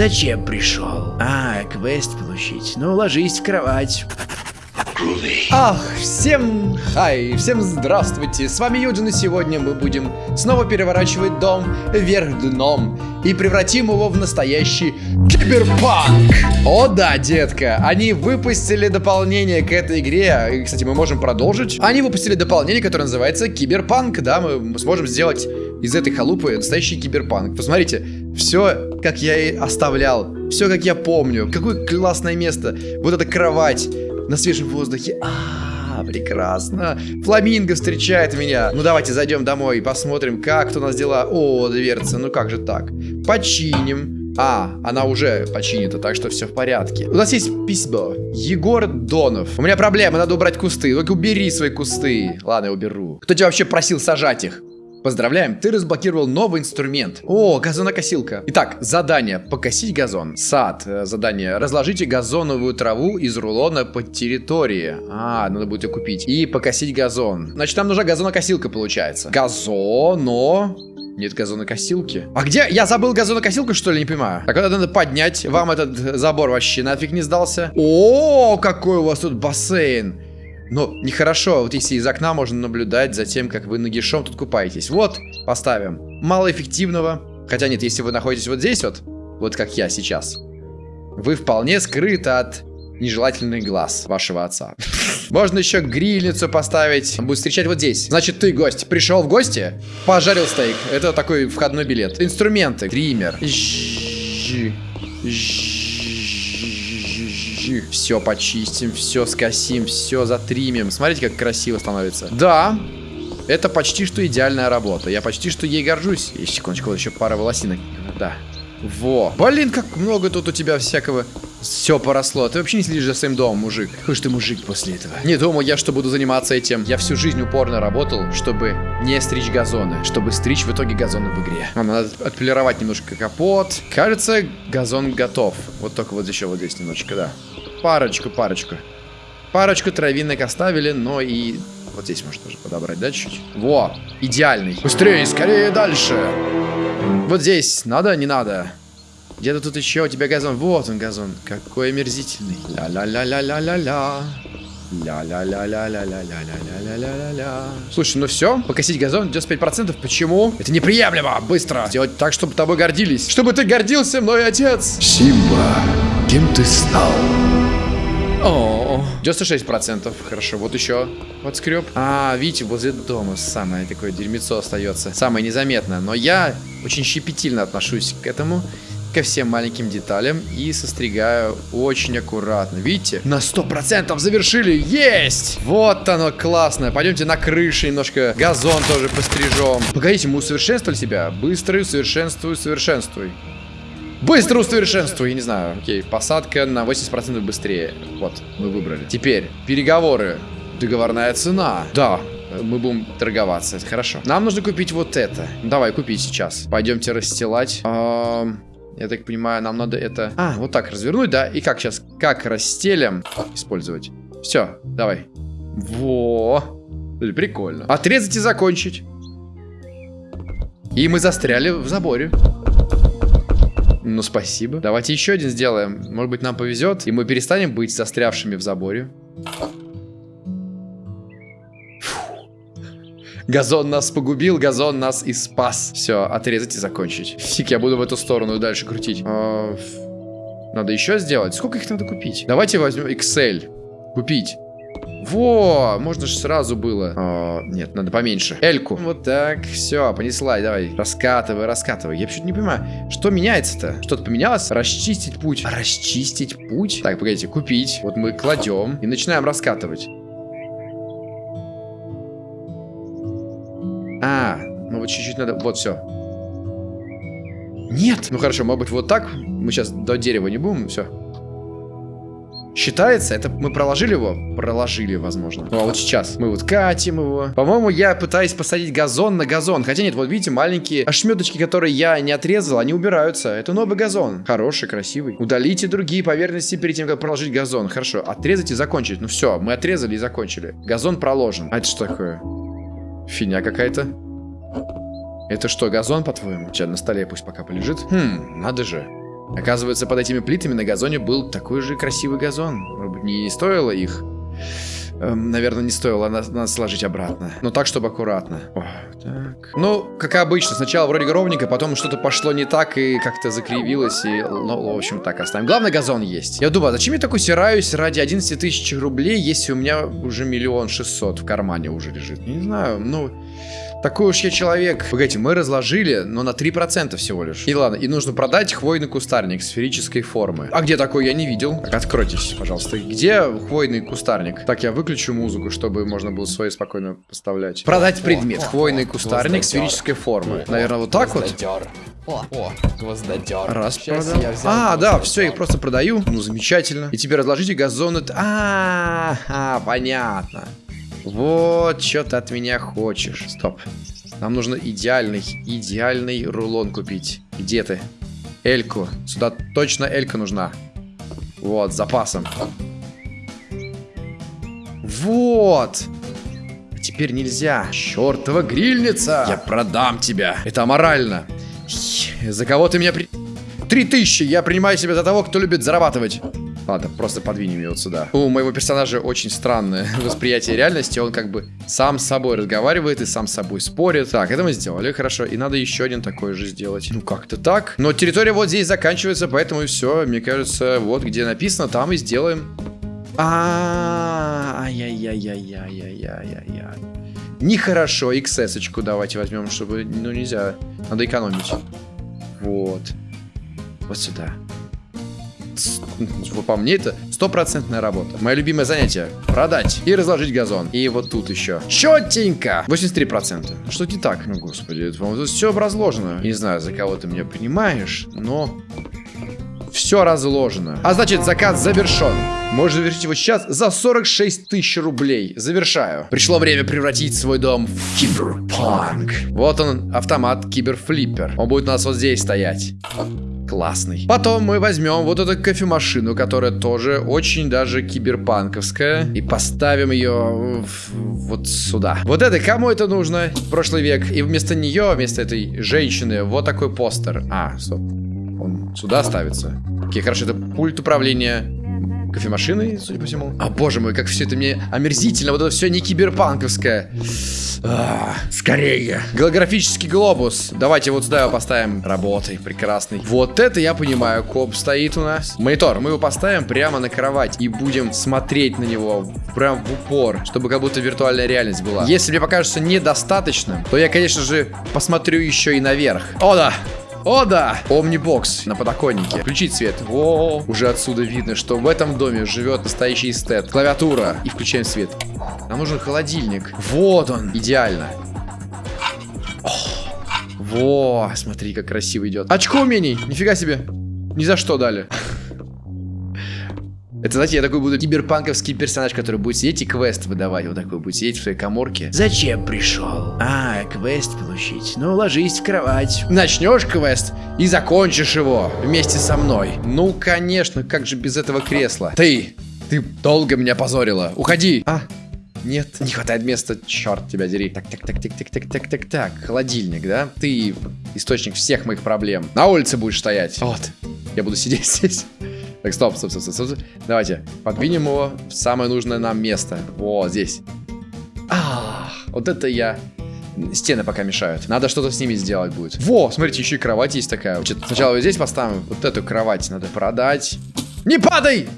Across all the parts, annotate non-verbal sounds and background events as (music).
Зачем пришел? А, квест получить. Ну, ложись в кровать. Ах, всем хай, всем здравствуйте, с вами Юджин, и сегодня мы будем снова переворачивать дом вверх дном и превратим его в настоящий киберпанк. О да, детка, они выпустили дополнение к этой игре, и, кстати, мы можем продолжить. Они выпустили дополнение, которое называется киберпанк, да, мы сможем сделать из этой халупы настоящий киберпанк. Посмотрите, все, как я и оставлял, все, как я помню, какое классное место, вот эта кровать, на свежем воздухе. А, прекрасно. Фламинго встречает меня. Ну, давайте зайдем домой и посмотрим, как тут у нас дела. О, дверца, ну как же так? Починим. А, она уже починена, так что все в порядке. У нас есть письмо. Егор Донов. У меня проблема, надо убрать кусты. Только убери свои кусты. Ладно, я уберу. Кто тебя вообще просил сажать их? Поздравляем, ты разблокировал новый инструмент. О, газонокосилка. Итак, задание. Покосить газон. Сад. Э, задание. Разложите газоновую траву из рулона по территории. А, надо будет ее купить. И покосить газон. Значит, нам нужна газонокосилка, получается. Газоно... Нет газонокосилки. А где? Я забыл газонокосилку, что ли? Не понимаю. Когда надо поднять? Вам этот забор вообще нафиг не сдался? О, какой у вас тут бассейн. Но нехорошо, вот если из окна можно наблюдать за тем, как вы нагишом тут купаетесь. Вот, поставим. Малоэффективного. Хотя нет, если вы находитесь вот здесь вот, вот как я сейчас, вы вполне скрыты от нежелательных глаз вашего отца. (laughs) Можно еще грильницу поставить. Он будет встречать вот здесь. Значит, ты гость. Пришел в гости, пожарил стейк. Это такой входной билет. Инструменты. Гример. Жжж. Их. Все почистим, все скосим, все затримим. Смотрите, как красиво становится. Да, это почти что идеальная работа. Я почти что ей горжусь. И секундочку, вот еще пара волосинок. Да. Во. Блин, как много тут у тебя всякого все поросло. Ты вообще не следишь за своим домом, мужик. Какой же ты мужик после этого? Не думал я, что буду заниматься этим. Я всю жизнь упорно работал, чтобы не стричь газоны. Чтобы стричь в итоге газоны в игре. А, надо отполировать немножко капот. Кажется, газон готов. Вот только вот еще вот здесь немножечко, да. Парочку, парочку. Парочку травинок оставили, но и... Вот здесь можно тоже подобрать, да, чуть-чуть? Во, идеальный. Быстрее, скорее, дальше. Вот здесь. Надо, не надо? Где-то тут еще у тебя газон. Вот он газон. Какой омерзительный. Ля-ля-ля-ля-ля-ля-ля. Ля-ля-ля-ля-ля-ля-ля-ля-ля-ля-ля. Слушай, ну все, покосить газон 95%. Почему? Это неприемлемо. Быстро. Сделать так, чтобы тобой гордились. Чтобы ты гордился мной, отец. Симба, кем ты стал? О, 96%. Хорошо, вот еще подскреб. А, видите, возле дома самое такое дерьмецо остается. Самое незаметное. Но я очень щепетильно отношусь к этому ко всем маленьким деталям и состригаю очень аккуратно. Видите? На 100% завершили. Есть! Вот оно классно. Пойдемте на крыше немножко газон тоже пострижем. Погодите, мы усовершенствовали себя. Быстро усовершенствуй, усовершенствуй. Быстро усовершенствуй, я не знаю. Окей, посадка на 80% быстрее. Вот, мы выбрали. Теперь, переговоры. Договорная цена. Да, мы будем торговаться, это хорошо. Нам нужно купить вот это. Давай, купи сейчас. Пойдемте расстилать. Я так понимаю, нам надо это... А, вот так развернуть, да? И как сейчас? Как расстелим? Использовать. Все, давай. Во. Прикольно. Отрезать и закончить. И мы застряли в заборе. Ну, спасибо. Давайте еще один сделаем. Может быть, нам повезет, и мы перестанем быть застрявшими в заборе. Газон нас погубил, газон нас и спас. Все, отрезать и закончить. Фиг, я буду в эту сторону дальше крутить. А, надо еще сделать. Сколько их надо купить? Давайте возьмем Excel. Купить. Во, можно же сразу было. О, нет, надо поменьше. Эльку. Вот так, все, понесла, давай. Раскатывай, раскатывай. Я почему-то не понимаю, что меняется-то? Что-то поменялось? Расчистить путь. Расчистить путь? Так, погодите, купить. Вот мы кладем и начинаем раскатывать. А, ну вот чуть-чуть надо... Вот, все. Нет! Ну хорошо, может быть вот так. Мы сейчас до дерева не будем, все. Считается? Это мы проложили его? Проложили, возможно. Ну а вот сейчас мы вот катим его. По-моему, я пытаюсь посадить газон на газон. Хотя нет, вот видите, маленькие ошметочки, которые я не отрезал, они убираются. Это новый газон. Хороший, красивый. Удалите другие поверхности перед тем, как проложить газон. Хорошо, отрезать и закончить. Ну все, мы отрезали и закончили. Газон проложен. А это что такое? Фигня какая-то. Это что, газон, по-твоему? Сейчас на столе пусть пока полежит. Хм, надо же. Оказывается, под этими плитами на газоне был такой же красивый газон. Не стоило их Эм, наверное, не стоило, надо, надо сложить обратно. Но так, чтобы аккуратно. О, так. Ну, как обычно, сначала вроде ровненько, потом что-то пошло не так и как-то закривилось. И, ну, в общем, так оставим. Главное, газон есть. Я думаю, а зачем я такой сираюсь ради 11 тысяч рублей, если у меня уже миллион шестьсот в кармане уже лежит? Не знаю, ну... Такой уж я человек. Погодите, мы разложили, но на 3% всего лишь. И ладно, и нужно продать хвойный кустарник сферической формы. А где такой я не видел? Так, откройтесь, пожалуйста. Где хвойный кустарник? Так, я выключу музыку, чтобы можно было свои спокойно поставлять. Продать предмет. Хвойный кустарник сферической формы. Наверное, вот так вот? О, о, гвоздодер. Раз продал. А, да, все, их просто продаю. Ну, замечательно. И теперь разложите газоны. А, а, понятно. Вот, что ты от меня хочешь. Стоп. Нам нужно идеальный, идеальный рулон купить. Где ты? Эльку. Сюда точно Элька нужна. Вот, с запасом. Вот. Теперь нельзя. Чертова грильница. Я продам тебя. Это аморально. За кого ты меня при... Три тысячи. Я принимаю себя за того, кто любит зарабатывать. Ладно, просто подвинем его сюда. У моего персонажа очень странное (laughs) восприятие реальности. Он как бы сам с собой разговаривает и сам с собой спорит. Так, это мы сделали, хорошо. И надо еще один такой же сделать. Ну, как-то так. Но территория вот здесь заканчивается, поэтому и все. Мне кажется, вот где написано, там и сделаем. А, ай-яй-яй-яй-яй-яй-яй-яй. Нехорошо, XS-очку давайте возьмем, чтобы, ну, нельзя. Надо экономить. Вот. Вот сюда по мне это стопроцентная работа. Мое любимое занятие. Продать и разложить газон. И вот тут еще. Четенько. 83%. Что не так? Ну, господи, тут все разложено. Не знаю, за кого ты меня понимаешь, но... Все разложено. А значит, заказ завершен. Можешь завершить его сейчас за 46 тысяч рублей. Завершаю. Пришло время превратить свой дом в киберпанк. Вот он, автомат киберфлиппер. Он будет у нас вот здесь стоять классный. Потом мы возьмем вот эту кофемашину, которая тоже очень даже киберпанковская, и поставим ее вот сюда. Вот это, кому это нужно? Прошлый век. И вместо нее, вместо этой женщины, вот такой постер. А, стоп. Сюда ставится. Окей, хорошо, это пульт управления кофемашиной, судя по всему. А, боже мой, как все это мне омерзительно. Вот это все не киберпанковское. А, скорее. Голографический глобус. Давайте вот сюда его поставим. Работай, прекрасный. Вот это я понимаю. Коп стоит у нас. Монитор. Мы его поставим прямо на кровать и будем смотреть на него прям в упор, чтобы как будто виртуальная реальность была. Если мне покажется недостаточным, то я, конечно же, посмотрю еще и наверх. О, да! О, да! Омнибокс на подоконнике. Включить свет. О, уже отсюда видно, что в этом доме живет настоящий эстет. Клавиатура. И включаем свет. Нам нужен холодильник. Вот он. Идеально. Во, смотри, как красиво идет. Очко умений. Нифига себе. Ни за что дали. Это, знаете, я такой буду киберпанковский персонаж, который будет сидеть и квест выдавать. Вот такой будет сидеть в своей коморке. Зачем пришел? А, квест получить. Ну, ложись в кровать. Начнешь квест и закончишь его вместе со мной. Ну, конечно, как же без этого кресла? Ты, ты долго меня позорила. Уходи. А, нет, не хватает места, черт тебя дери. Так, так, так, так, так, так, так, так, так. Холодильник, да? Ты источник всех моих проблем. На улице будешь стоять. Вот. Я буду сидеть здесь. Так, стоп, стоп, стоп, стоп, стоп. Давайте, подвинем его в самое нужное нам место. Вот здесь. А, вот это я... Стены пока мешают. Надо что-то с ними сделать будет. Во, смотрите, еще и кровать есть такая. Значит, сначала вот здесь поставим. Вот эту кровать надо продать. Не падай!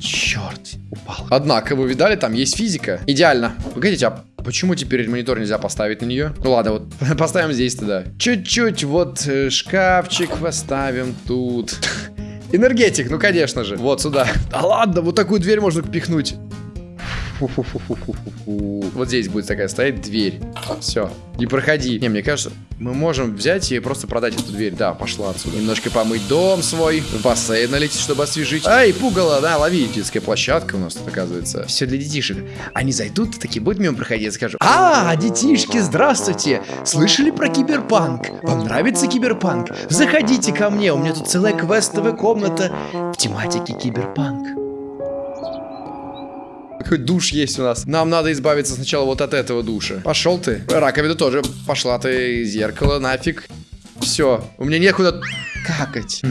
Черт, упал. Однако, вы видали, там есть физика. Идеально. Погодите, а почему теперь монитор нельзя поставить на нее? Ну ладно, вот (laughs) поставим здесь тогда. Чуть-чуть вот э, шкафчик поставим тут. (laughs) Энергетик, ну конечно же. Вот сюда. (laughs) Да ладно, вот такую дверь можно пихнуть. Вот здесь будет такая стоять дверь. Все. Не проходи. Не, мне кажется, мы можем взять и просто продать эту дверь. Да, пошла отсюда. Немножко помыть дом свой. В бассейн налететь, чтобы освежить. Ай, пугало, да, лови. Детская площадка у нас тут, оказывается. Все для детишек. Они зайдут, такие будут мимо проходить, скажу. А, детишки, здравствуйте. Слышали про киберпанк? Вам нравится киберпанк? Заходите ко мне, у меня тут целая квестовая комната в тематике киберпанк. Какой душ есть у нас. Нам надо избавиться сначала вот от этого душа. Пошел ты. Раковина тоже. Пошла ты. Зеркало нафиг. Все. У меня некуда какать.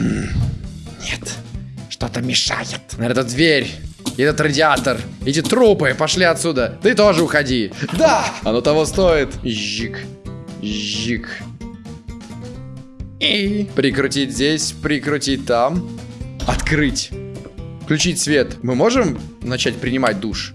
Что-то мешает. Наверное, это дверь. Этот радиатор. Эти трупы. Пошли отсюда. Ты тоже уходи. Да! Оно того стоит. Жик. Жик. И прикрутить здесь, прикрутить там. Открыть. Включить свет. Мы можем начать принимать душ?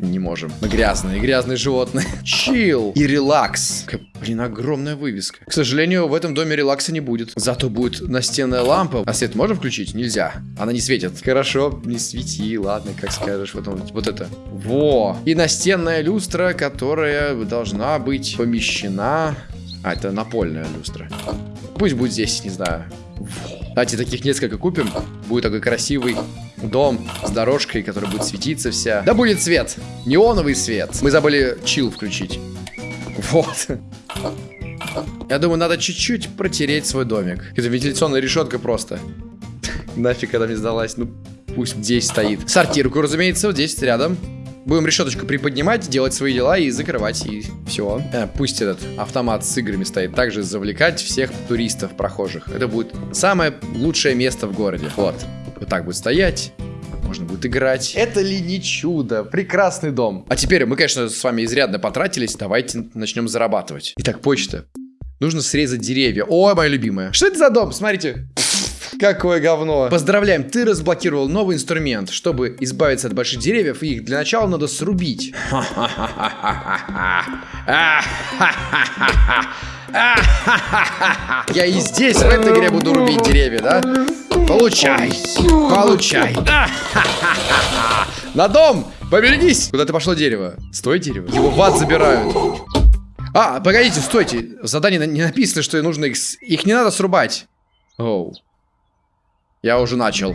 Не можем. Мы грязные, грязные животные. (laughs) Чил и релакс. Какая, блин, огромная вывеска. К сожалению, в этом доме релакса не будет. Зато будет настенная лампа. А свет можем включить? Нельзя. Она не светит. Хорошо, не свети, ладно, как скажешь. Вот, он, вот это. Во. И настенная люстра, которая должна быть помещена... А, это напольная люстра. Пусть будет здесь, не знаю. Давайте таких несколько купим. Будет такой красивый дом с дорожкой, которая будет светиться вся. Да будет свет. Неоновый свет. Мы забыли чил включить. Вот. Я думаю, надо чуть-чуть протереть свой домик. Это вентиляционная решетка просто. Нафиг она мне сдалась. Ну, пусть здесь стоит. Сортирку, разумеется, вот здесь рядом. Будем решеточку приподнимать, делать свои дела и закрывать, и все. Э, пусть этот автомат с играми стоит. Также завлекать всех туристов, прохожих. Это будет самое лучшее место в городе. Вот. Вот так будет стоять. Можно будет играть. Это ли не чудо? Прекрасный дом. А теперь мы, конечно, с вами изрядно потратились. Давайте начнем зарабатывать. Итак, почта. Нужно срезать деревья. О, моя любимая. Что это за дом? Смотрите. Какое говно. Поздравляем, ты разблокировал новый инструмент. Чтобы избавиться от больших деревьев, их для начала надо срубить. Я и здесь, в этой игре, буду рубить деревья, да? Получай, получай. На дом, поберегись. Куда ты пошло дерево? Стой, дерево. Его в ад забирают. А, погодите, стойте. В задании не написано, что нужно их... Их не надо срубать. Оу. Я уже начал.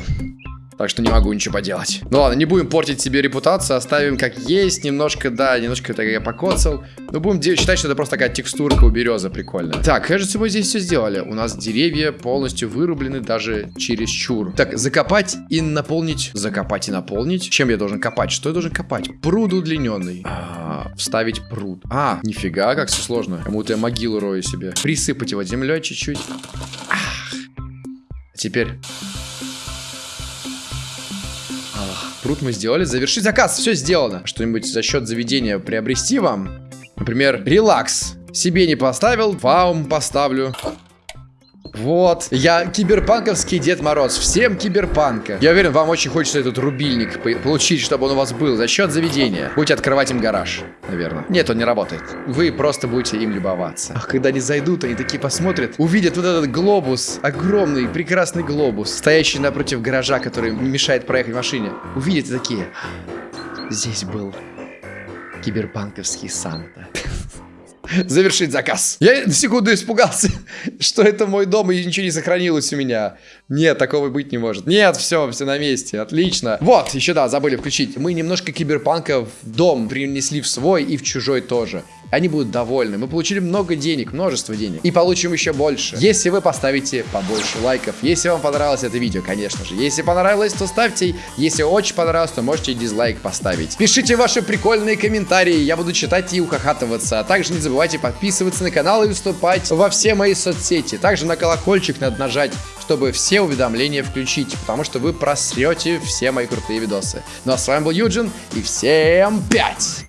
Так что не могу ничего поделать. Ну ладно, не будем портить себе репутацию, оставим как есть. Немножко, да, немножко так я покоцал. Но будем считать, что это просто такая текстурка у березы прикольная. Так, кажется, мы здесь все сделали. У нас деревья полностью вырублены даже через чур. Так, закопать и наполнить. Закопать и наполнить. Чем я должен копать? Что я должен копать? Пруд удлиненный. А, вставить пруд. А, нифига, как все сложно. Кому-то я могилу рою себе. Присыпать его землей чуть-чуть. Ах. Теперь Пруд мы сделали. Завершить заказ. Все сделано. Что-нибудь за счет заведения приобрести вам? Например, релакс. Себе не поставил, вам поставлю. Вот. Я киберпанковский Дед Мороз. Всем киберпанка. Я уверен, вам очень хочется этот рубильник получить, чтобы он у вас был за счет заведения. Будете открывать им гараж, наверное. Нет, он не работает. Вы просто будете им любоваться. Ах, когда они зайдут, они такие посмотрят, увидят вот этот глобус, огромный, прекрасный глобус, стоящий напротив гаража, который мешает проехать машине. Увидят и такие, здесь был киберпанковский Санта. (laughs) (laughs) завершить заказ. Я на секунду испугался, (laughs) что это мой дом и ничего не сохранилось у меня. Нет, такого быть не может. Нет, все, все на месте, отлично. Вот, еще да, забыли включить. Мы немножко киберпанка в дом принесли в свой и в чужой тоже. Они будут довольны. Мы получили много денег, множество денег. И получим еще больше. Если вы поставите побольше лайков. Если вам понравилось это видео, конечно же. Если понравилось, то ставьте. Если очень понравилось, то можете дизлайк поставить. Пишите ваши прикольные комментарии. Я буду читать и ухахатываться. А также не забывайте подписываться на канал и вступать во все мои соцсети. Также на колокольчик надо нажать, чтобы все уведомления включить. Потому что вы просрете все мои крутые видосы. Ну а с вами был Юджин. И всем пять!